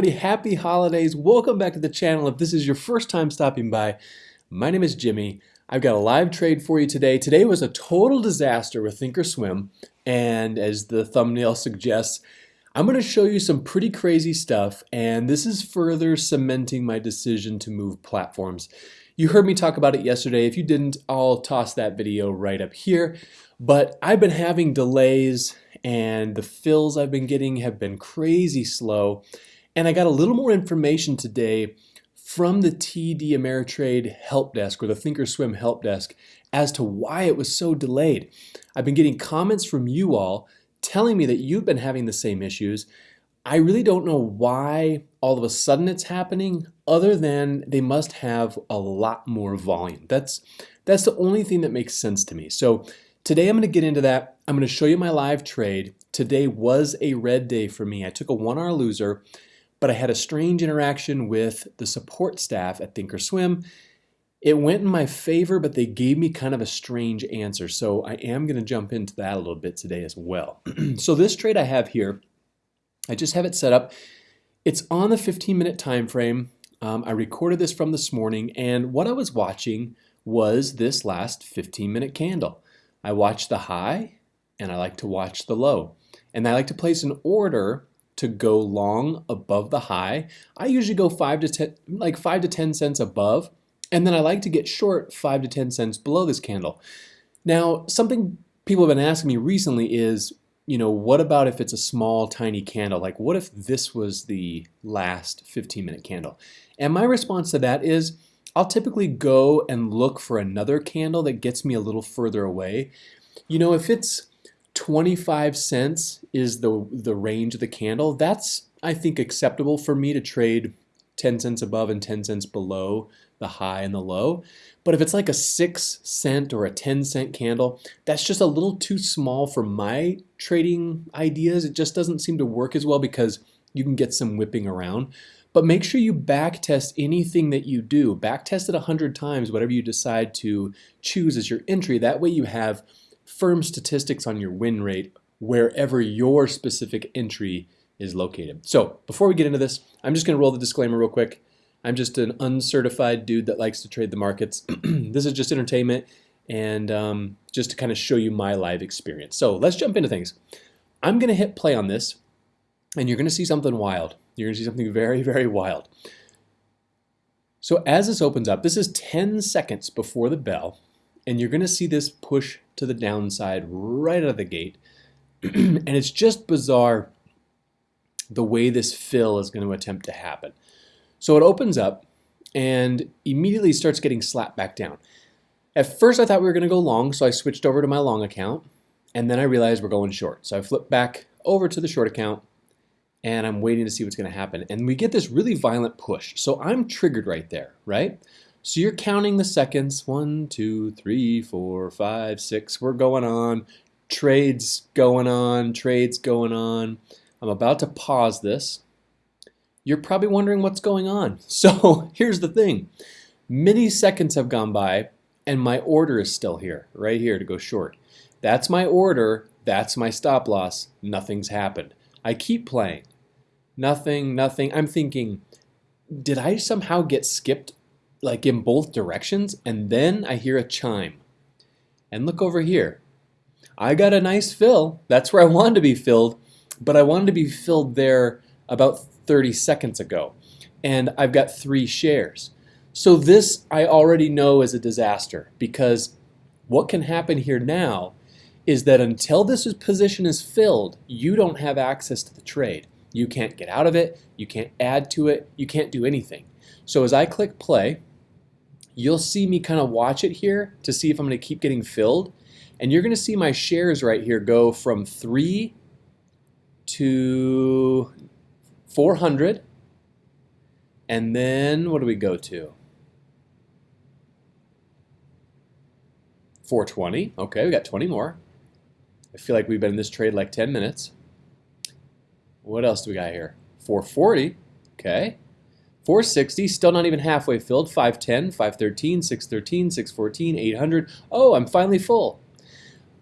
everybody. Happy holidays. Welcome back to the channel. If this is your first time stopping by, my name is Jimmy. I've got a live trade for you today. Today was a total disaster with Thinkorswim, and as the thumbnail suggests, I'm going to show you some pretty crazy stuff, and this is further cementing my decision to move platforms. You heard me talk about it yesterday. If you didn't, I'll toss that video right up here. But I've been having delays and the fills I've been getting have been crazy slow. And I got a little more information today from the TD Ameritrade help desk or the Thinkorswim help desk as to why it was so delayed. I've been getting comments from you all telling me that you've been having the same issues. I really don't know why all of a sudden it's happening other than they must have a lot more volume. That's that's the only thing that makes sense to me. So today I'm going to get into that. I'm going to show you my live trade. Today was a red day for me. I took a 1R loser but I had a strange interaction with the support staff at Thinkorswim. It went in my favor, but they gave me kind of a strange answer. So I am going to jump into that a little bit today as well. so this trade I have here, I just have it set up. It's on the 15 minute time frame. Um, I recorded this from this morning, and what I was watching was this last 15 minute candle. I watched the high, and I like to watch the low. And I like to place an order to go long above the high. I usually go five to ten, like five to 10 cents above, and then I like to get short five to 10 cents below this candle. Now, something people have been asking me recently is, you know, what about if it's a small, tiny candle? Like, what if this was the last 15 minute candle? And my response to that is, I'll typically go and look for another candle that gets me a little further away. You know, if it's 25 cents is the, the range of the candle. That's, I think, acceptable for me to trade 10 cents above and 10 cents below the high and the low. But if it's like a 6 cent or a 10 cent candle, that's just a little too small for my trading ideas. It just doesn't seem to work as well because you can get some whipping around. But make sure you back test anything that you do. Back test it 100 times, whatever you decide to choose as your entry. That way you have firm statistics on your win rate wherever your specific entry is located. So before we get into this, I'm just going to roll the disclaimer real quick. I'm just an uncertified dude that likes to trade the markets. this is just entertainment and um, just to kind of show you my live experience. So let's jump into things. I'm going to hit play on this and you're going to see something wild. You're going to see something very, very wild. So as this opens up, this is 10 seconds before the bell and you're going to see this push to the downside right out of the gate. and it's just bizarre the way this fill is going to attempt to happen. So it opens up and immediately starts getting slapped back down. At first I thought we were going to go long, so I switched over to my long account, and then I realized we're going short. So I flipped back over to the short account, and I'm waiting to see what's going to happen. And we get this really violent push. So I'm triggered right there, right? So you're counting the seconds. One, two, three, four, five, six. We're going on. Trades going on. Trades going on. I'm about to pause this. You're probably wondering what's going on. So here's the thing. Many seconds have gone by and my order is still here, right here to go short. That's my order. That's my stop loss. Nothing's happened. I keep playing. Nothing, nothing. I'm thinking, did I somehow get skipped like in both directions and then I hear a chime. And look over here. I got a nice fill. That's where I wanted to be filled, but I wanted to be filled there about 30 seconds ago. And I've got three shares. So this I already know is a disaster because what can happen here now is that until this position is filled, you don't have access to the trade. You can't get out of it, you can't add to it, you can't do anything. So as I click play, you'll see me kind of watch it here to see if I'm going to keep getting filled. And you're going to see my shares right here go from 3 to 400. And then what do we go to? 420. Okay, we got 20 more. I feel like we've been in this trade like 10 minutes. What else do we got here? 440. Okay. 460, still not even halfway filled. 510, 513, 613, 614, 800. Oh, I'm finally full.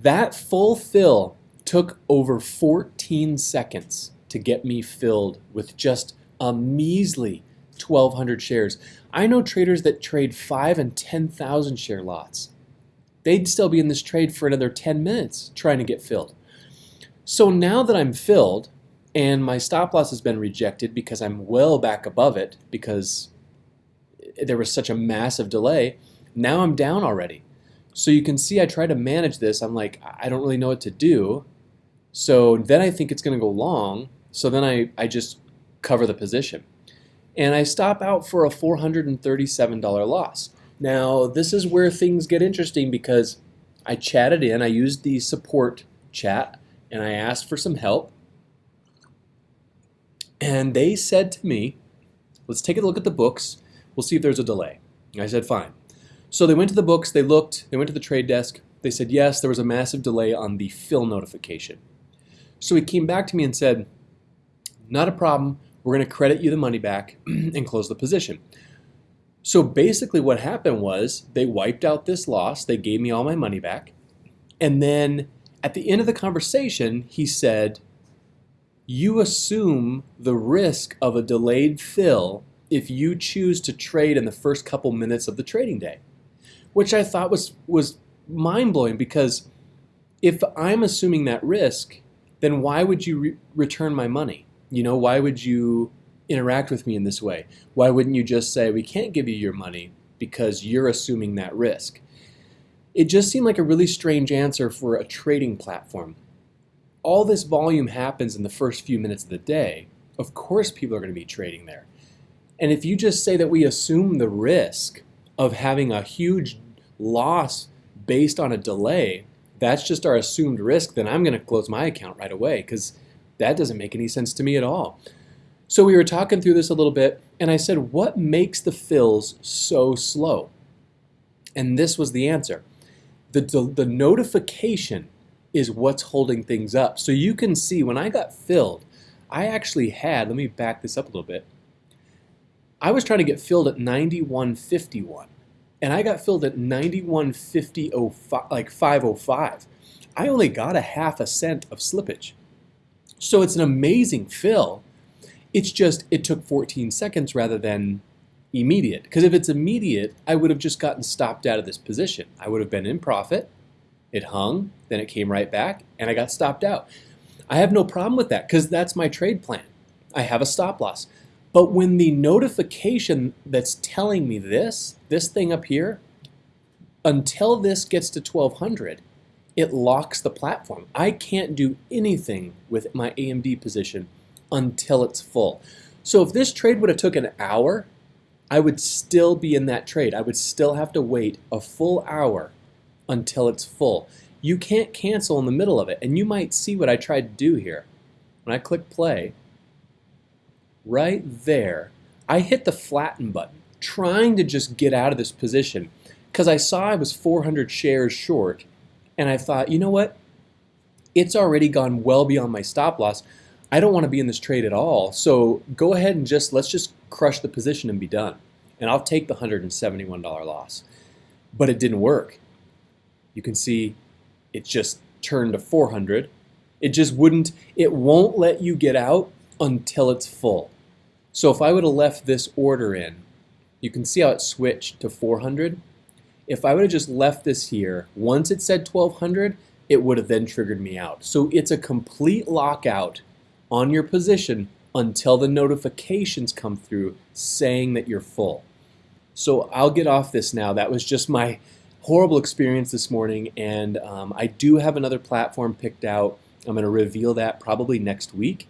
That full fill took over 14 seconds to get me filled with just a measly 1,200 shares. I know traders that trade 5 and 10,000 share lots. They'd still be in this trade for another 10 minutes trying to get filled. So now that I'm filled and my stop loss has been rejected because I'm well back above it because there was such a massive delay, now I'm down already. So you can see I try to manage this. I'm like, I don't really know what to do. So then I think it's going to go long. So then I, I just cover the position. And I stop out for a $437 loss. Now, this is where things get interesting because I chatted in, I used the support chat, and I asked for some help. And they said to me, let's take a look at the books. We'll see if there's a delay. I said, fine. So they went to the books, they looked, they went to the trade desk. They said, yes, there was a massive delay on the fill notification. So he came back to me and said, not a problem. We're going to credit you the money back and close the position. So basically what happened was they wiped out this loss. They gave me all my money back. And then at the end of the conversation, he said, you assume the risk of a delayed fill if you choose to trade in the first couple minutes of the trading day, which I thought was, was mind-blowing because if I'm assuming that risk, then why would you re return my money? You know, why would you interact with me in this way? Why wouldn't you just say, we can't give you your money because you're assuming that risk? It just seemed like a really strange answer for a trading platform. All this volume happens in the first few minutes of the day. Of course people are going to be trading there. And if you just say that we assume the risk of having a huge loss based on a delay, that's just our assumed risk, then I'm going to close my account right away because that doesn't make any sense to me at all. So we were talking through this a little bit, and I said, what makes the fills so slow? And this was the answer. The, the, the notification is what's holding things up. So you can see when I got filled, I actually had, let me back this up a little bit. I was trying to get filled at 91.51 and I got filled at 91.50 like 505. I only got a half a cent of slippage. So it's an amazing fill it's just, it took 14 seconds rather than immediate. Because if it's immediate, I would have just gotten stopped out of this position. I would have been in profit, it hung, then it came right back, and I got stopped out. I have no problem with that because that's my trade plan. I have a stop loss. But when the notification that's telling me this, this thing up here, until this gets to 1200, it locks the platform. I can't do anything with my AMD position until it's full. So if this trade would have took an hour, I would still be in that trade. I would still have to wait a full hour until it's full. You can't cancel in the middle of it. And you might see what I tried to do here. When I click play, right there, I hit the flatten button, trying to just get out of this position because I saw I was 400 shares short and I thought, you know what? It's already gone well beyond my stop loss. I don't want to be in this trade at all. So go ahead and just, let's just crush the position and be done. And I'll take the $171 loss. But it didn't work. You can see it just turned to 400. It just wouldn't, it won't let you get out until it's full. So if I would have left this order in, you can see how it switched to 400. If I would have just left this here, once it said 1200, it would have then triggered me out. So it's a complete lockout on your position until the notifications come through saying that you're full. So I'll get off this now. That was just my horrible experience this morning and um, I do have another platform picked out. I'm going to reveal that probably next week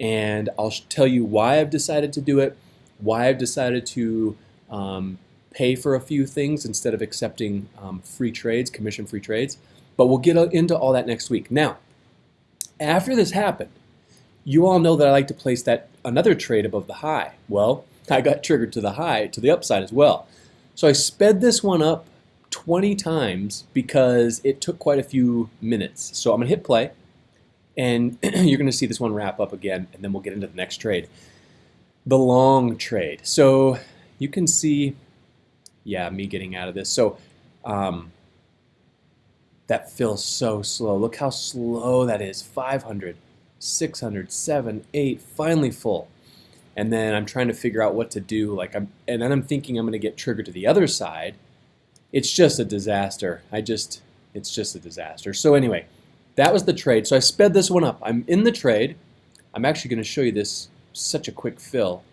and I'll tell you why I've decided to do it, why I've decided to um, pay for a few things instead of accepting um, free trades, commission-free trades. But we'll get into all that next week. Now, after this happened, you all know that I like to place that another trade above the high. Well, I got triggered to the high, to the upside as well. So I sped this one up 20 times because it took quite a few minutes. So I'm to hit play, and you're to see this one wrap up again, and then we'll get into the next trade. The long trade. So you can see, yeah, me getting out of this. So um, that feels so slow. Look how slow that is, 500. 600, 7, 8, finally full. and then I'm trying to figure out what to do. Like I'm, and then I'm thinking I'm to get triggered to the other side. It's just a disaster. I just, it's just a disaster. So anyway, that was the trade. So I sped this one up. I'm in the trade. I'm actually going to show you this, such a quick fill.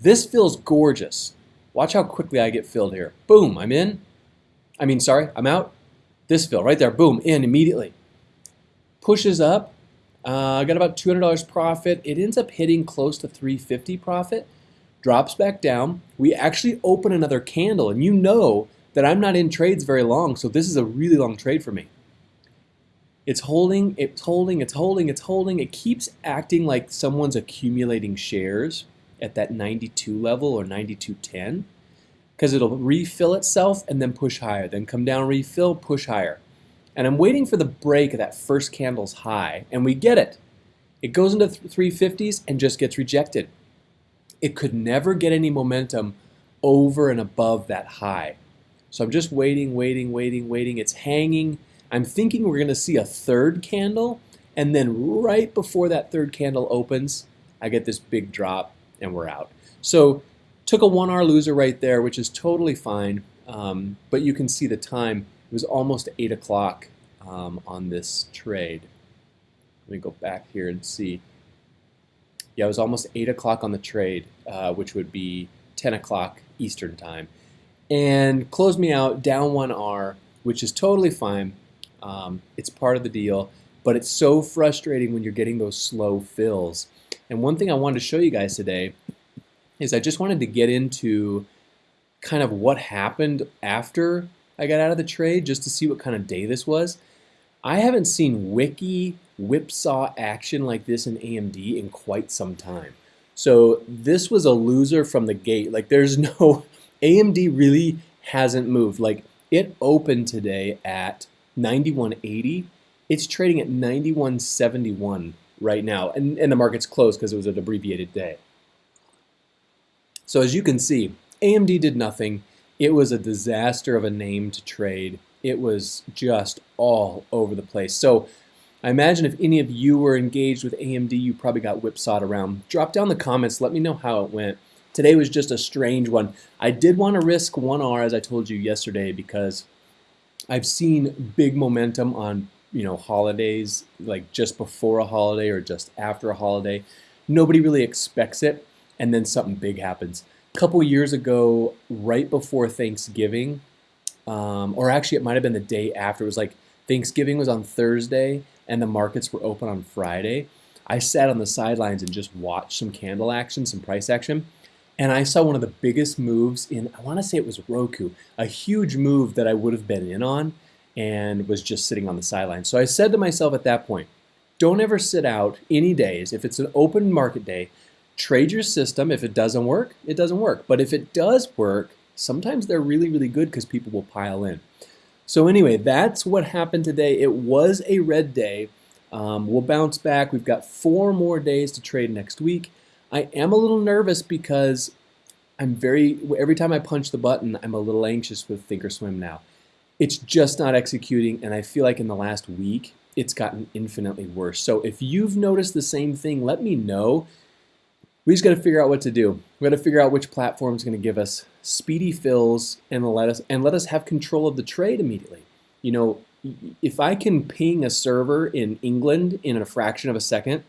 This feels gorgeous. Watch how quickly I get filled here. Boom, I'm in. I mean, sorry, I'm out. This fill right there, boom, in immediately. Pushes up. Uh, I got about $200 profit. It ends up hitting close to 350 profit. Drops back down. We actually open another candle, and you know that I'm not in trades very long, so this is a really long trade for me. It's holding, it's holding, it's holding, it's holding. It keeps acting like someone's accumulating shares at that 92 level or 92.10 because it'll refill itself and then push higher, then come down, refill, push higher. And I'm waiting for the break of that first candle's high, and we get it. It goes into 350s and just gets rejected. It could never get any momentum over and above that high. So I'm just waiting, waiting, waiting, waiting. It's hanging. I'm thinking we're going to see a third candle, and then right before that third candle opens, I get this big drop and we're out. So took a 1R loser right there, which is totally fine, um, but you can see the time. It was almost 8 o'clock um, on this trade. Let me go back here and see. Yeah, it was almost 8 o'clock on the trade, uh, which would be 10 o'clock Eastern time. And closed me out down 1R, which is totally fine. Um, it's part of the deal, but it's so frustrating when you're getting those slow fills. And one thing I wanted to show you guys today is I just wanted to get into kind of what happened after I got out of the trade just to see what kind of day this was. I haven't seen wiki whipsaw action like this in AMD in quite some time. So this was a loser from the gate. Like there's no, AMD really hasn't moved. Like it opened today at 91.80. It's trading at 91.71 right now, and, and the market's closed because it was an abbreviated day. So as you can see, AMD did nothing. It was a disaster of a name to trade. It was just all over the place. So I imagine if any of you were engaged with AMD, you probably got whipsawed around. Drop down the comments. Let me know how it went. Today was just a strange one. I did want to risk 1R, as I told you yesterday, because I've seen big momentum on you know holidays, like just before a holiday or just after a holiday. Nobody really expects it, and then something big happens. A couple years ago, right before Thanksgiving, um, or actually it might have been the day after. It was like Thanksgiving was on Thursday, and the markets were open on Friday. I sat on the sidelines and just watched some candle action, some price action and I saw one of the biggest moves in, I want to say it was Roku, a huge move that I would have been in on and was just sitting on the sidelines. So I said to myself at that point, don't ever sit out any days. If it's an open market day, trade your system. If it doesn't work, it doesn't work. But if it does work, sometimes they're really, really good because people will pile in. So anyway, that's what happened today. It was a red day. Um, we'll bounce back. We've got four more days to trade next week. I am a little nervous because I'm very, every time I punch the button, I'm a little anxious with Thinkorswim now. It's just not executing, and I feel like in the last week, it's gotten infinitely worse. So if you've noticed the same thing, let me know. We just got to figure out what to do. We got to figure out which platform is going to give us speedy fills and let us and let us have control of the trade immediately. You know, if I can ping a server in England in a fraction of a second,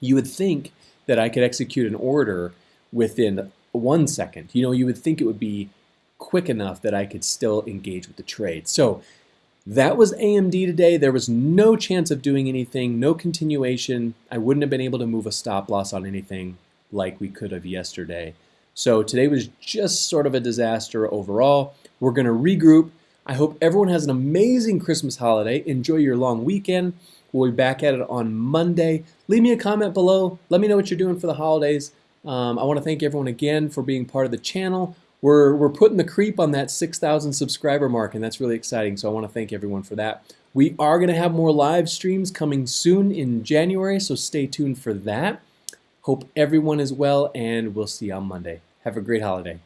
you would think that I could execute an order within one second. You know, you would think it would be quick enough that I could still engage with the trade. So that was AMD today. There was no chance of doing anything, no continuation. I wouldn't have been able to move a stop loss on anything like we could have yesterday. So today was just sort of a disaster overall. We're going to regroup. I hope everyone has an amazing Christmas holiday. Enjoy your long weekend. We'll be back at it on Monday. Leave me a comment below. Let me know what you're doing for the holidays. Um, I want to thank everyone again for being part of the channel. We're, we're putting the creep on that 6,000 subscriber mark, and that's really exciting. So I want to thank everyone for that. We are going to have more live streams coming soon in January, so stay tuned for that. Hope everyone is well, and we'll see you on Monday. Have a great holiday.